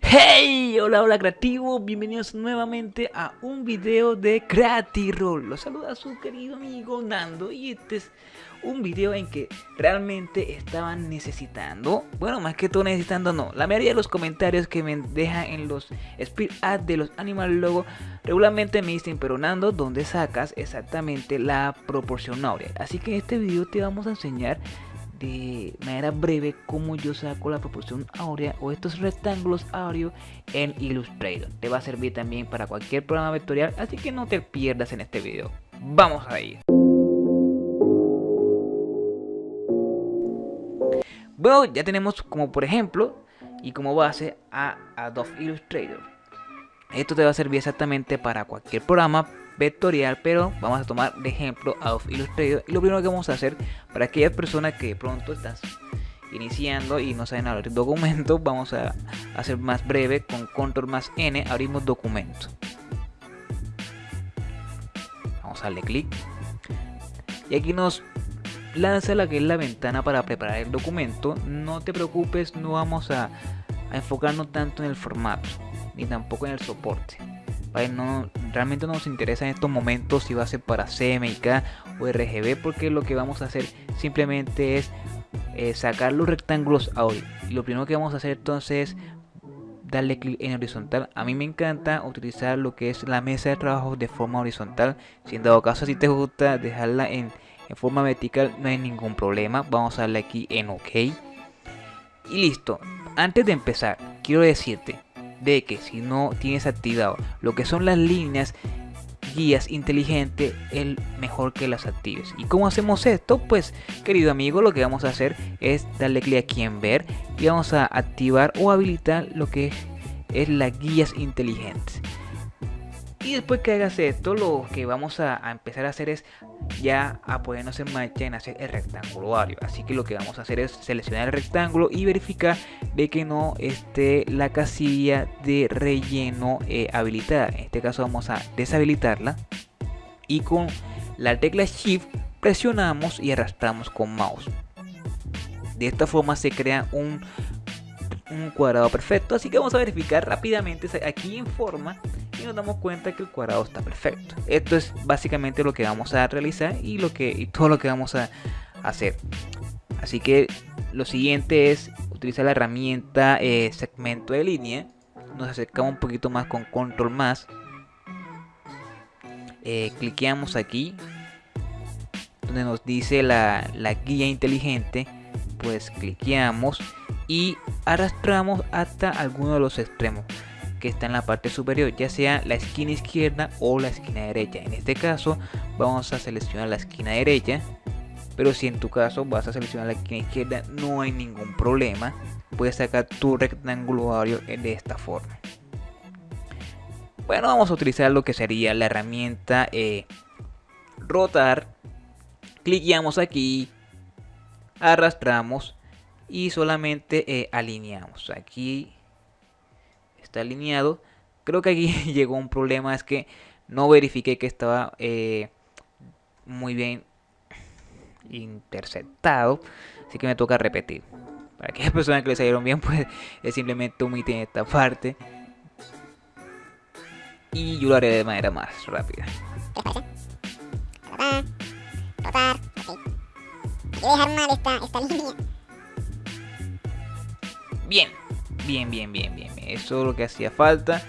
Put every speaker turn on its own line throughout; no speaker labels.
Hey, hola, hola creativo, bienvenidos nuevamente a un video de Creatirol. Los saluda su querido amigo Nando y este es un video en que realmente estaban necesitando, bueno, más que todo necesitando no, la mayoría de los comentarios que me dejan en los speed ads de los Animal Logo regularmente me dicen, pero Nando, ¿dónde sacas exactamente la proporción áurea? Así que en este video te vamos a enseñar de manera breve cómo yo saco la proporción áurea o estos rectángulos áureos en Illustrator. Te va a servir también para cualquier programa vectorial, así que no te pierdas en este video. Vamos a ir. Bueno, ya tenemos como por ejemplo y como base a Adobe Illustrator. Esto te va a servir exactamente para cualquier programa vectorial, pero vamos a tomar de ejemplo Adobe Illustrator. Y lo primero que vamos a hacer para aquellas personas que pronto estás iniciando y no saben abrir documento, vamos a hacer más breve con control más N, abrimos documento. Vamos a darle clic. Y aquí nos lanza la que es la ventana para preparar el documento. No te preocupes, no vamos a enfocarnos tanto en el formato, ni tampoco en el soporte no, realmente no nos interesa en estos momentos si va a ser para CMYK o RGB porque lo que vamos a hacer simplemente es eh, sacar los rectángulos audio. Y lo primero que vamos a hacer entonces es darle clic en horizontal. A mí me encanta utilizar lo que es la mesa de trabajo de forma horizontal. Si en dado caso si te gusta dejarla en, en forma vertical no hay ningún problema. Vamos a darle aquí en ok. Y listo. Antes de empezar quiero decirte de que si no tienes activado lo que son las líneas guías inteligentes, el mejor que las actives. ¿Y cómo hacemos esto? Pues, querido amigo, lo que vamos a hacer es darle clic aquí en ver y vamos a activar o habilitar lo que es las guías inteligentes. Y después que hagas esto, lo que vamos a, empezar a hacer es ya a ponernos en marcha en hacer el rectángulo ario. Así que lo que vamos a hacer es seleccionar el rectángulo y verificar de que no esté la casilla de relleno eh, habilitada. En este caso vamos a deshabilitarla y con la tecla Shift presionamos y arrastramos con mouse. De esta forma se crea un, un cuadrado perfecto. Así que vamos a verificar rápidamente aquí en forma y nos damos cuenta que el cuadrado está perfecto. Esto es básicamente lo que vamos a realizar y, lo que, y todo lo que vamos a hacer. Así que lo siguiente es utilizar la herramienta eh, segmento de línea. Nos acercamos un poquito más con control más. Eh, cliqueamos aquí donde nos dice la, la guía inteligente pues cliqueamos y arrastramos hasta alguno de los extremos que está en la parte superior, ya sea la esquina izquierda o la esquina derecha. En este caso vamos a seleccionar la esquina derecha, pero si en tu caso vas a seleccionar la esquina izquierda no hay ningún problema. Puedes sacar tu rectángulo de esta forma. Bueno, vamos a utilizar lo que sería la herramienta eh, rotar. Cliqueamos aquí, arrastramos y solamente eh, alineamos. Aquí está alineado. Creo que aquí llegó un problema, es que no verifiqué que estaba eh, muy bien interceptado. Así que me toca repetir. Para aquellas personas que le salieron bien, pues es simplemente omiten esta parte. Y yo lo haré de manera más rápida. Bien, bien, bien, bien, bien. Eso es lo que hacía falta.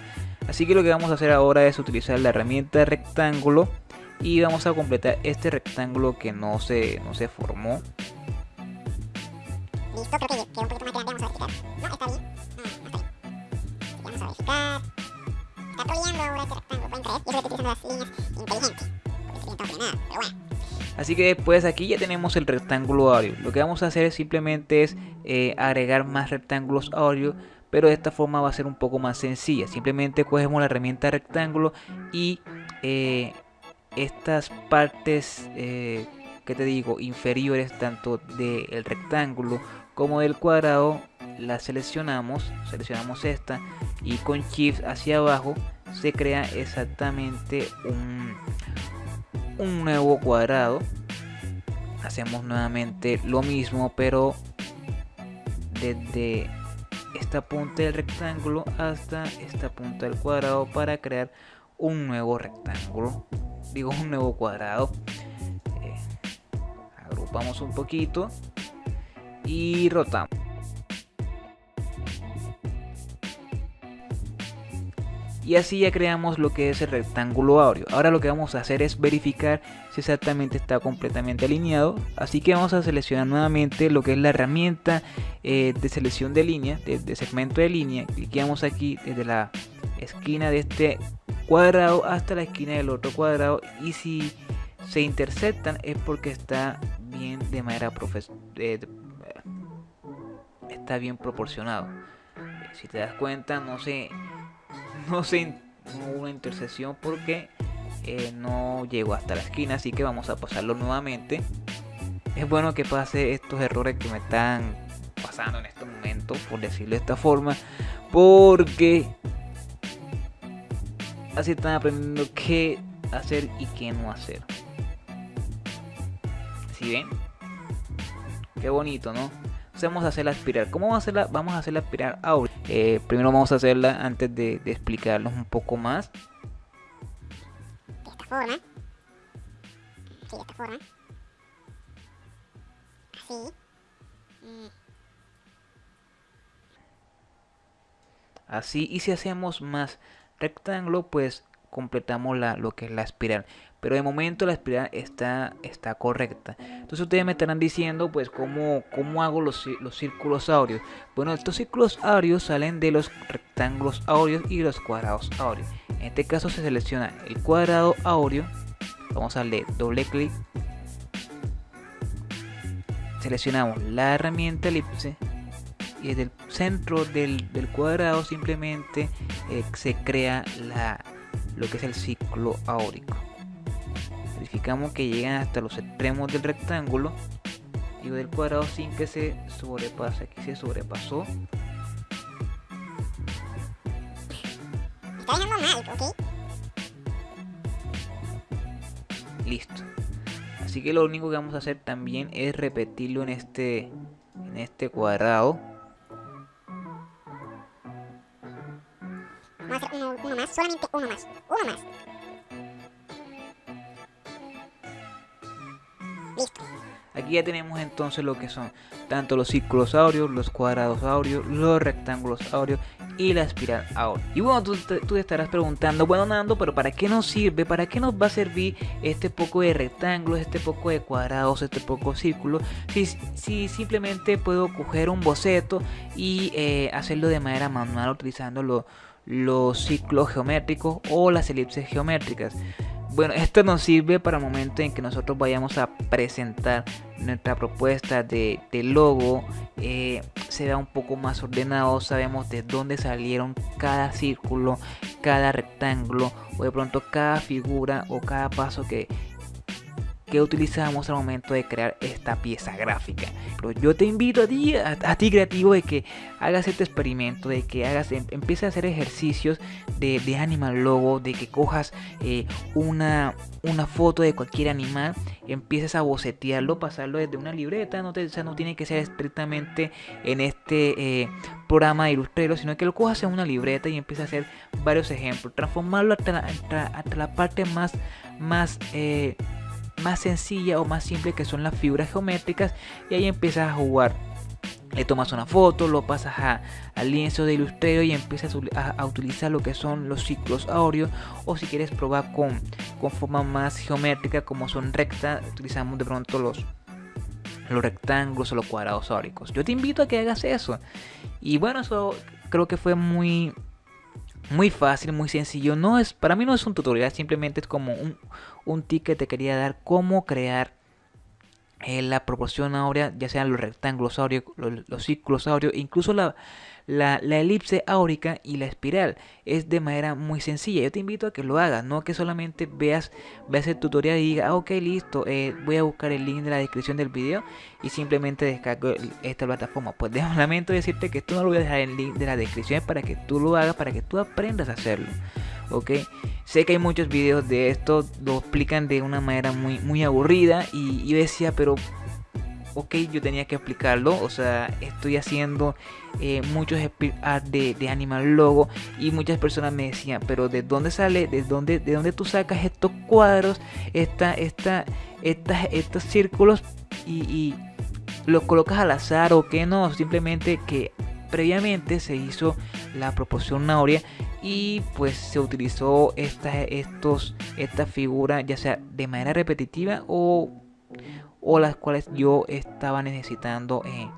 Así que lo que vamos a hacer ahora es utilizar la herramienta rectángulo y vamos a completar este rectángulo que no se, no se formó. Listo, creo que quedó un poquito más grande, vamos a verificar. No, está bien. No, está bien. Vamos a verificar. Está troleando ahora este rectángulo, pueden creer. Y eso que estoy utilizando las líneas inteligentes. Porque sería todo nada, pero bueno. Así que después aquí ya tenemos el rectángulo audio. Lo que vamos a hacer simplemente es eh, agregar más rectángulos audio pero de esta forma va a ser un poco más sencilla. Simplemente cogemos la herramienta rectángulo y eh, estas partes, eh, que te digo, inferiores tanto del rectángulo como del cuadrado, las seleccionamos, seleccionamos esta y con Shift hacia abajo se crea exactamente un, un nuevo cuadrado. Hacemos nuevamente lo mismo pero desde esta punta del rectángulo hasta esta punta del cuadrado para crear un nuevo rectángulo. Digo un nuevo cuadrado. Eh, agrupamos un poquito y rotamos y así ya creamos lo que es el rectángulo áureo. Ahora lo que vamos a hacer es verificar si exactamente está completamente alineado. Así que vamos a seleccionar nuevamente lo que es la herramienta eh, de selección de línea, de, segmento de línea. Cliqueamos aquí desde la esquina de este cuadrado hasta la esquina del otro cuadrado y si se interceptan es porque está bien de manera eh, está bien proporcionado. Si te das cuenta no se no se hubo una intersección porque eh, no llegó hasta la esquina así que vamos a pasarlo nuevamente. Es bueno que pase estos errores que me están pasando en este momento por decirlo de esta forma porque así están aprendiendo qué hacer y qué no hacer. Si ven qué bonito no vamos a hacerla aspirar. ¿Cómo vamos a hacerla? Vamos a hacerla aspirar ahora. Eh, primero vamos a hacerla antes de, de explicarlos un poco más.
De esta forma. Sí, de esta forma. Así. Mm.
Así, y si hacemos más rectángulo, pues completamos la, lo que es la espiral pero de momento la espiral está, está correcta. Entonces ustedes me estarán diciendo, pues, ¿cómo, cómo hago los, los círculos áureos? Bueno, estos círculos áureos salen de los rectángulos áureos y los cuadrados áureos. En este caso se selecciona el cuadrado áureo, vamos a darle doble clic, seleccionamos la herramienta elipse y desde el centro del, cuadrado simplemente eh, se crea la, lo que es el ciclo áurico. Verificamos que llegan hasta los extremos del rectángulo y del cuadrado sin que se sobrepase aquí se sobrepasó. Listo. Así que lo único que vamos a hacer también es repetirlo en este en este cuadrado
hacer uno, más uno más uno más
Aquí ya tenemos entonces lo que son tanto los círculos áureos, los cuadrados áureos, los rectángulos áureos y la espiral áurea. Y bueno, tú, te estarás preguntando, bueno Nando, pero ¿para qué nos sirve? ¿Para qué nos va a servir este poco de rectángulos, este poco de cuadrados, este poco de círculos? Si, si simplemente puedo coger un boceto y eh, hacerlo de manera manual utilizando los ciclos geométricos o las elipses geométricas. Bueno, esto nos sirve para el momento en que nosotros vayamos a presentar nuestra propuesta de, logo. Eh, se vea un poco más ordenado, sabemos de dónde salieron cada círculo, cada rectángulo o de pronto cada figura o cada paso que, que utilizamos al momento de crear esta pieza gráfica. Pero yo te invito a ti, a, ti creativo, de que hagas este experimento, de que hagas, em, empieces a hacer ejercicios de, animal logo, de que cojas eh, una, una foto de cualquier animal, empieces a bocetearlo, pasarlo desde una libreta, no, te, no tiene que ser estrictamente en este eh, programa de Illustrator, sino que lo cojas en una libreta y empieces a hacer varios ejemplos, transformarlo hasta la, hasta, la parte más, más eh, más sencilla o más simple que son las figuras geométricas y ahí empiezas a jugar le tomas una foto, lo pasas a, al lienzo de Illustrator y empiezas a, utilizar lo que son los ciclos áureos o si quieres probar con, con forma más geométrica como son rectas, utilizamos de pronto los, los rectángulos o los cuadrados áuricos. Yo te invito a que hagas eso. Y bueno, eso creo que fue muy muy fácil, muy sencillo. No es, para mí no es un tutorial, simplemente es como un, un tip que te quería dar cómo crear eh, la proporción áurea, ya sean los rectángulos áureos, los, círculos áureos, incluso la, la, elipse áurica y la espiral. Es de manera muy sencilla. Yo te invito a que lo hagas, no que solamente veas, veas el tutorial y digas, ah, ok, listo, eh, voy a buscar el link de la descripción del video y simplemente descargo esta plataforma. Pues de lamento decirte que esto no lo voy a dejar en el link de la descripción para que tú lo hagas, para que tú aprendas a hacerlo. Ok, sé que hay muchos videos de esto, lo explican de una manera muy, muy aburrida y yo decía, pero ok, yo tenía que explicarlo, o sea, estoy haciendo eh, muchos art de, de, Animal Logo y muchas personas me decían, pero ¿de dónde sale, de dónde, de dónde tú sacas estos cuadros, esta, esta, estos círculos y, los colocas al azar o que no? Simplemente que previamente se hizo la proporción áurea y pues se utilizó esta, estos, esta figura ya sea de manera repetitiva o, o las cuales yo estaba necesitando en,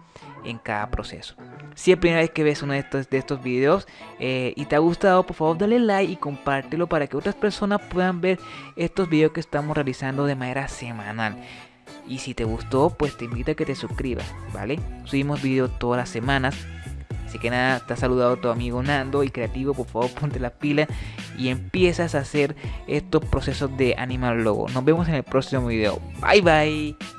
en cada proceso. Si es primera vez que ves uno de estos, de estos videos eh, y te ha gustado, por favor dale like y compártelo para que otras personas puedan ver estos videos que estamos realizando de manera semanal. Y si te gustó, pues te invito a que te suscribas, ¿vale? Subimos videos todas las semanas Así que nada, te ha saludado tu amigo Nando y creativo, por favor ponte la pila y empiezas a hacer estos procesos de Animal Logo. Nos vemos en el próximo video. Bye bye.